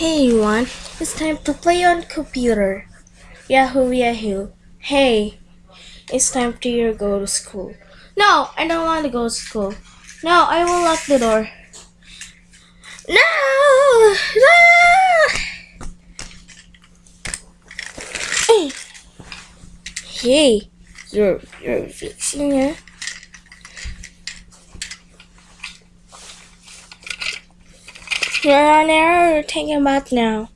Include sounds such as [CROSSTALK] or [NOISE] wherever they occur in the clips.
Hey everyone, it's time to play on computer. Yahoo Yahoo. Hey, it's time to go to school. No, I don't want to go to school. No, I will lock the door. No! no! Hey, hey, you're you're fixing it. You're on air or taking a bath now?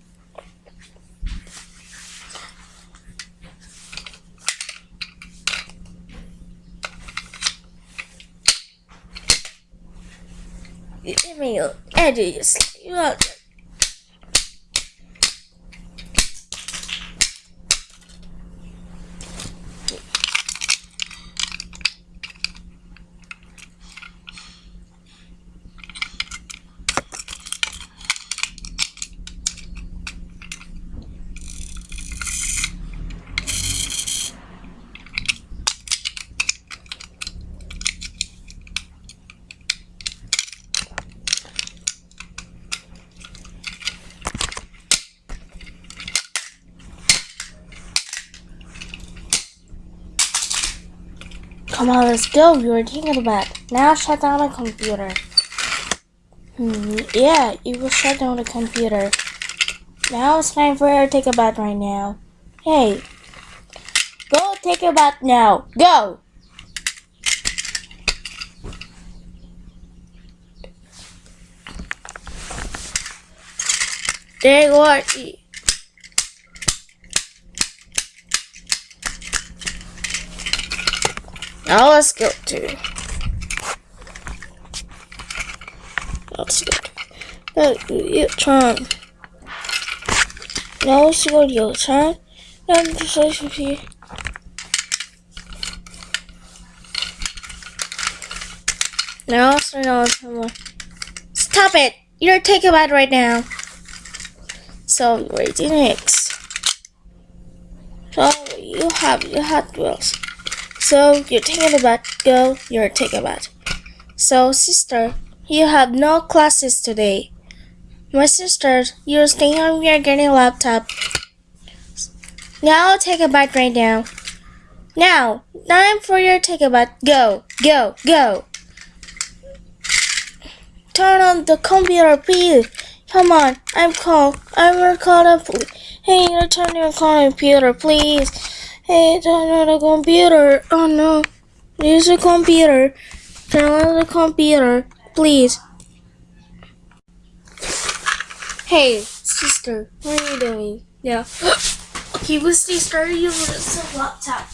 Give me your edges. You Come on, let's go. You were taking a bath. Now shut down the computer. Hmm, yeah, you will shut down the computer. Now it's time for her to take a bath right now. Hey, go take a bath now. Go! There you are. Now let's go to. Let's go. You turn. Now let's go to your turn. Now just here. Now let's turn on someone. Stop it! You're taking bath right now. So eating eggs. So you have your Hot Wheels. So you're taking a bath. Go, you're taking a bath. So sister, you have no classes today. My sister, you're staying home. You're getting a laptop. Now take a bath right now. Now, time for your take a bath. Go, go, go. Turn on the computer, please. Come on, I'm cold. I'm recording. Hey, you turn your computer, please. Hey, turn on the computer. Oh no, use the computer. Turn on the computer, please. Hey, sister, what are you doing? Yeah. okay, sister, you use the laptop.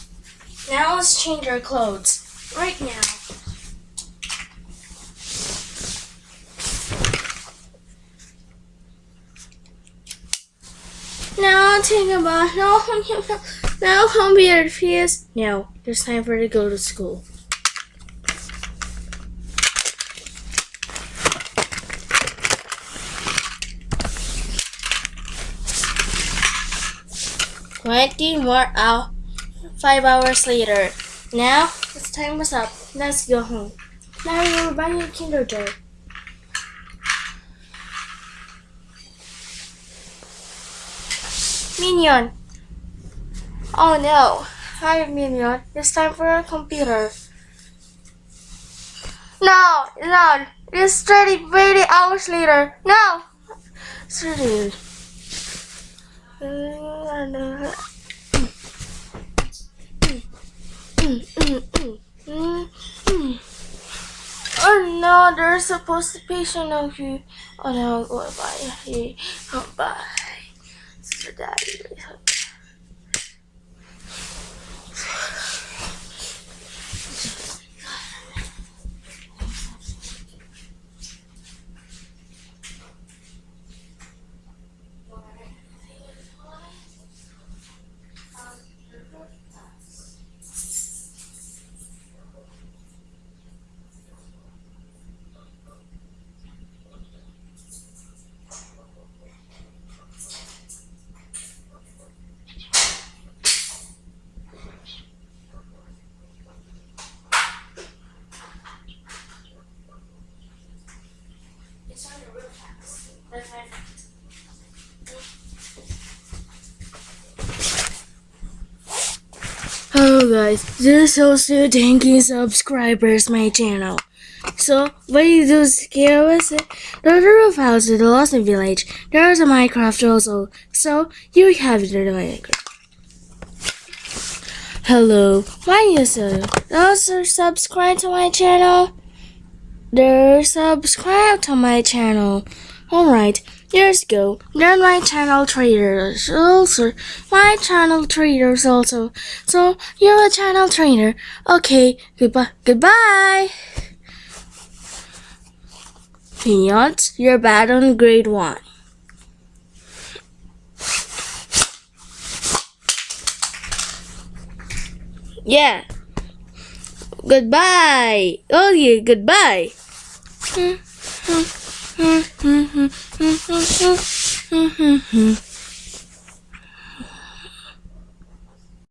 Now let's change our clothes. Right now. Now take a bath. No, [LAUGHS] now computer, please. No, it's time for her to go to school. Twenty more hours, five hours later. Now it's time was up. Let's go home. Now you're buying your Kinder Joy. Minion. Oh no. Hi, Minion. It's time for our computer. No, no. It's 30, 80 hours later. No. Ready. Oh no, there's supposed to be patient of you. Oh no, goodbye. Oh, bye. Sister Hello guys, this is also thanking subscribers my channel. So what you do is here was? The roof house is the Lost Village. There's a Minecraft also. So you have the Minecraft. Hello, my user. Also subscribe to my channel. There subscribe to my channel. Alright, years ago, then my channel traders also my channel traders also. So you're a channel trainer. Okay, goodbye goodbye. Peanuts, you're bad on grade one. Yeah. Goodbye. Oh yeah, goodbye. Hmm, hmm. Mm-hmm. mm-hmm. mm-hmm. mm-hmm.